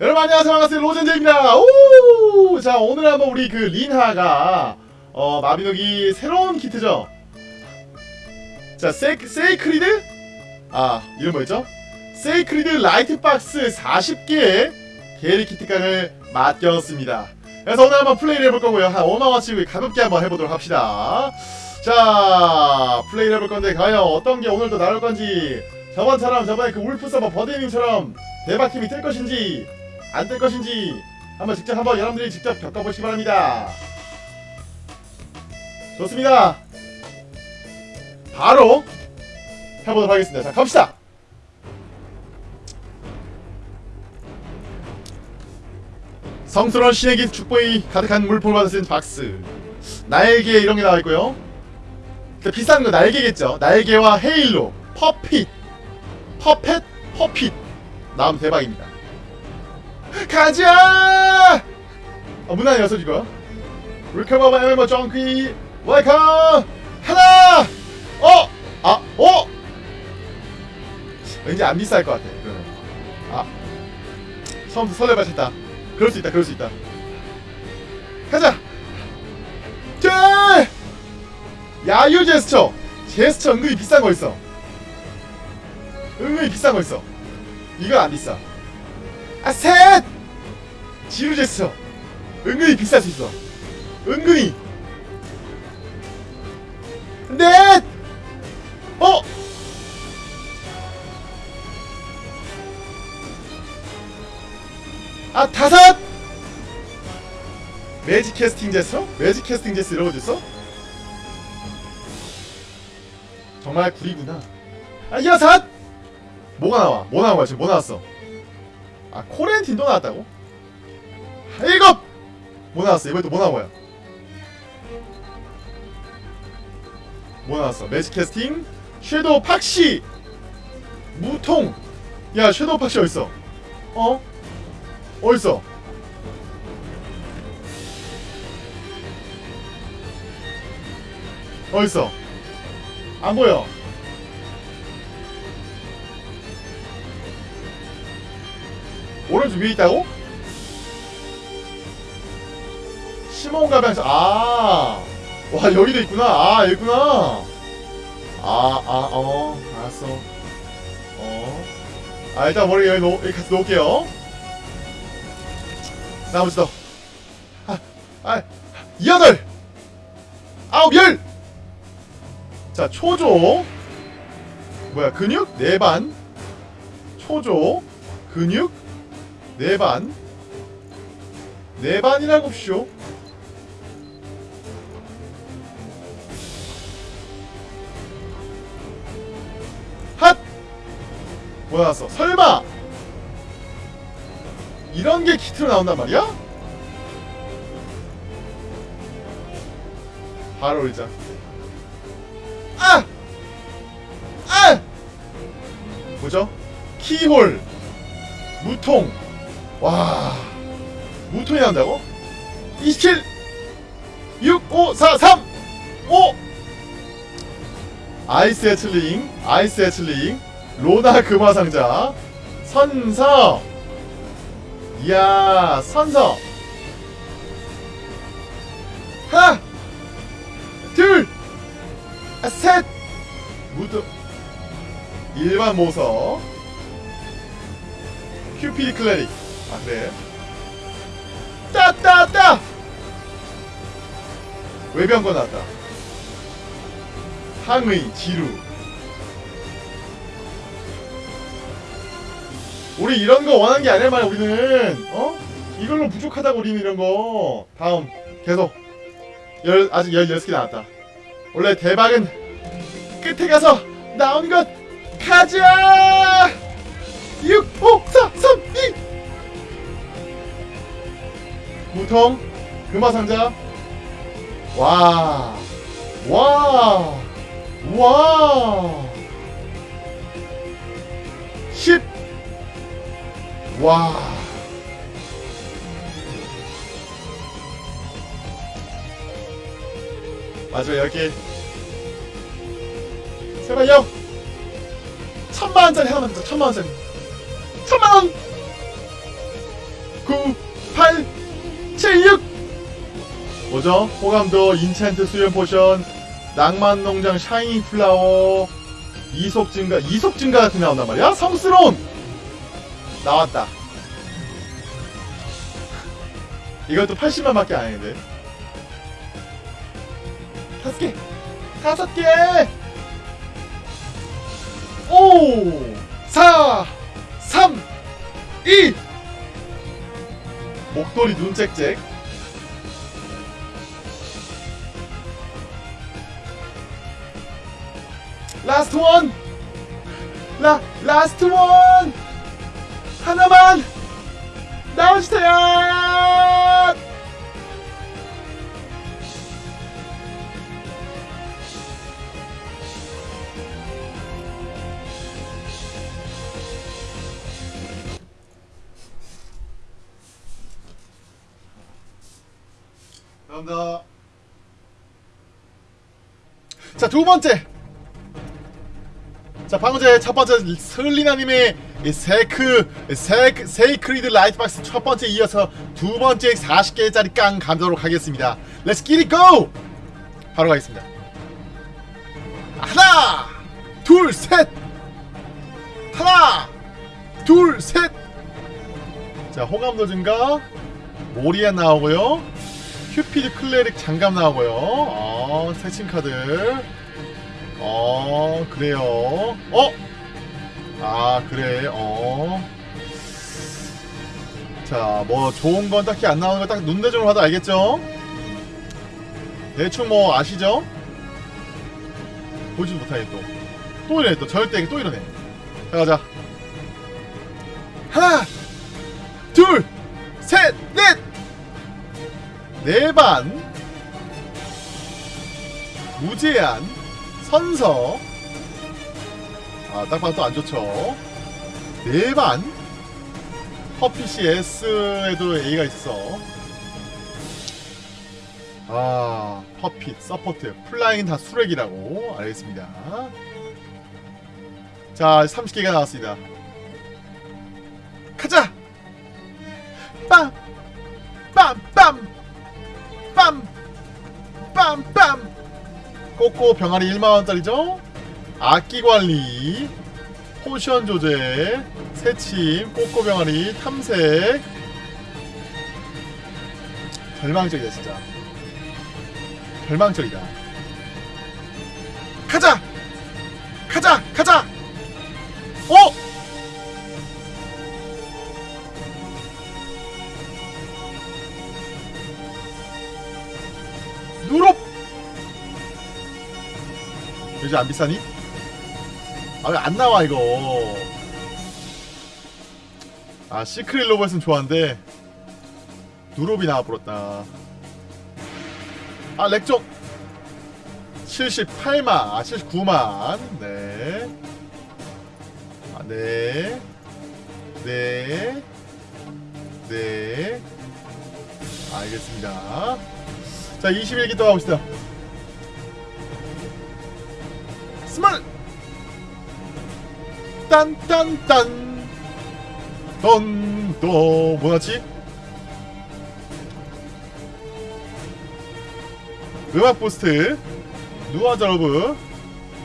여러분 안녕하세요. 반갑습니다. 로젠제입니다. 오! 자 오늘 한번 우리 그 린하가 어 마비노기 새로운 키트죠? 자 세, 세이크리드? 아 이름 뭐였죠? 세이크리드 라이트박스 40개 게리 키트깡을 맡겼습니다. 그래서 오늘 한번 플레이를 해볼 거고요. 한 5만원씩 가볍게 한번 해보도록 합시다. 자 플레이를 해볼 건데 과연 어떤 게 오늘도 나올 건지 저번처럼 저번에 그 울프 서버 버데이님처럼 대박 힘이 뜰 것인지 안뜰 것인지 한번 직접 한번 여러분들이 직접 겪어보시기 바랍니다. 좋습니다. 바로 해보도록 하겠습니다. 자 갑시다. 성스러운 신의 긴 축복이 가득한 물품을 받은 박스 날개 이런 게 나와 있고요. 근데 비싼 거 날개겠죠. 날개와 헤일로, 퍼핏, 퍼펫, 퍼핏 나오면 대박입니다. 가자! 어, 문안 열어줘 이거. 리커버 멤버 정퀴 웰컴 하나 어! 아! 어! 왠지 안 비쌀 것 같아 이거는 아 처음부터 설레발쳤다 그럴 수 있다 그럴 수 있다 가자 자! 야유 제스처 제스처 은근히 비싼 거 있어 은근히 비싼 거 있어 이건 안 비싸 아 셋! 지루 제스처 은근히 비쌀 수 있어 은근히 넷! 어! 아 다섯! 매직 캐스팅 제스처? 매직 캐스팅 제스 거 있어? 정말 구리구나 아 여섯! 뭐가 나와? 뭐 나온 거야 지금 뭐 나왔어? 아 코렌틴 또 나왔다고? 아, 일곱! 뭐 나왔어? 이번에 또 뭐 나온 거야? 뭐 나왔어? 매직 캐스팅 섀도우 팍시 무통 야 섀도우 팍시 어딨어? 어? 어딨어? 어딨어? 안 보여 오른쪽 위에 있다고? 시몬 가방에서 아, 와 여기도 있구나. 아 여기 있구나. 아, 아, 어, 알았어. 어, 아 일단 머리 여기 놓, 여기 같이 놓을게요. 나머지 더. 아, 아, 여덟, 아홉, 열. 자 초조. 뭐야 근육 네 반. 초조 근육 네 반. 네 반이라고 쇼. 뭐 나왔어? 설마! 이런 게 키트로 나온단 말이야? 바로 올리자. 아! 아! 뭐죠? 키홀, 무통. 와, 무통이 나온다고? 27, 6, 5, 4, 3, 5! 아이스 해틀링, 아이스 해틀링, 로나 금화상자, 선서, 이야, 선서, 하나, 둘, 아, 셋, 무드, 일반 모서, 큐피드 클레릭, 아 그래, 따따따, 외병거 나왔다. 항의 지루 우리 이런 거 원한 게 아니야 말이야 우리는 어? 이걸로 부족하다고 우리는 이런 거 다음 계속 열, 아직 16개 나왔다 원래 대박은 끝에 가서 나온 것 가자 6, 5, 4, 3, 2 무통 금화상자 와 와. 와. 10. 와. 마지막 10개. 제발요. 천만원짜리 하나만 더, 천만원짜리. 천만원! 9 8 7 6 뭐죠? 호감도 enchant 수련 potion 낭만 농장 shining flower 이속 증가 이속 증가 같은 게 나온단 말이야? 성스러운 나왔다. 이것도 80만밖에 안 했는데. 다섯 개. 다섯 개! 오! 4 3 2 목도리 눈 짹짹 라스트 원! 라, 라스트 원! 하나만! 나와주세요! 감사합니다. 자, 두 번째! 자 방금 전에 첫 번째 슬리나님의 이 세크 세크 sacred light box 첫 번째 이어서 두 번째 40개짜리 깡 감도록 하겠습니다. Get it go! 바로 가겠습니다. 하나, 둘, 셋. 하나, 둘, 셋. 자 호감도 증가, 모리안 나오고요. 큐피드 cleric 장갑 나오고요. 어, 새침 카드. 어 그래요 어? 아 그래 어 자, 뭐 좋은 건 딱히 안 나오는 거 딱 눈대중으로 봐도 알겠죠? 대충 뭐 아시죠? 보지도 못하게 또. 또 이러네 또 절대 또 이러네. 자 가자. 하나, 둘, 셋, 넷, 네 반, 무제한, 선서 아 딱 봐도 안 좋죠. 네반? 퍼피시 S에도 A가 있어. 아 퍼핏 서포트 플라잉 다 수렉이라고. 알겠습니다. 자 30개가 나왔습니다. 가자! 빰! 빰 빰! 빰 빰 빰! 꼬꼬 병아리 1만원짜리죠? 악기관리 potion 조제 새침 꼬꼬 병아리 탐색 절망적이다 진짜 절망적이다 가자! 가자! 가자! 어? 누롭 요즘 안 비싸니? 아 왜 안 나와 이거 아 시크릿 로봇은 좋아한데 누롭이 나와버렸다 아 렉종 78만 아 79만 네 아, 네. 네. 네. 알겠습니다. 자, 21기 또 가봅시다. 스몰! 딴딴딴! 던, 또, 뭐였지? 음악 부스트, 누아자로브,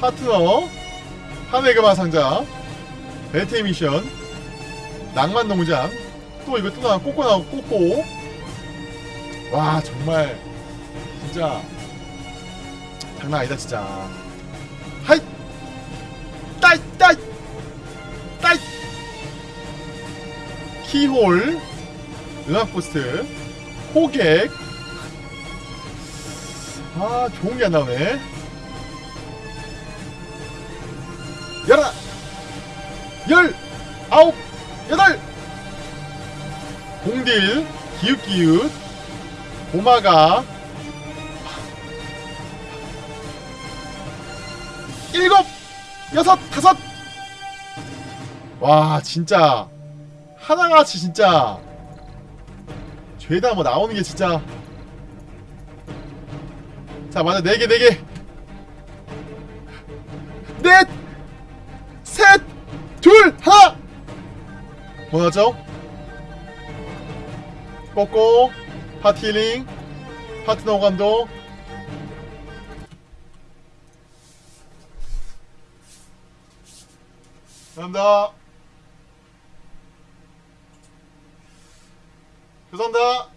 파트너, 하네그마 상자, 배틀 미션, 낭만 농장, 또 이거 또 나와, 꼬꼬 나오고, 꼬꼬. 와, 정말, 진짜, 장난 아니다, 진짜. 키홀, 음악 부스트, 호객, 아, 좋은 게 안 나오네. 열하! 열! 아홉! 여덟! 공딜, 기웃기웃, 고마가, 일곱! 여섯! 다섯! 와, 진짜. 하나같이 진짜. 죄다 뭐 나오는 게 진짜. 자, 맞아. 네 개, 네 개. 넷! 셋! 둘! 하나! 뭐 나왔죠? 꺾고 파티 힐링 파트너 감독 감사합니다 죄송합니다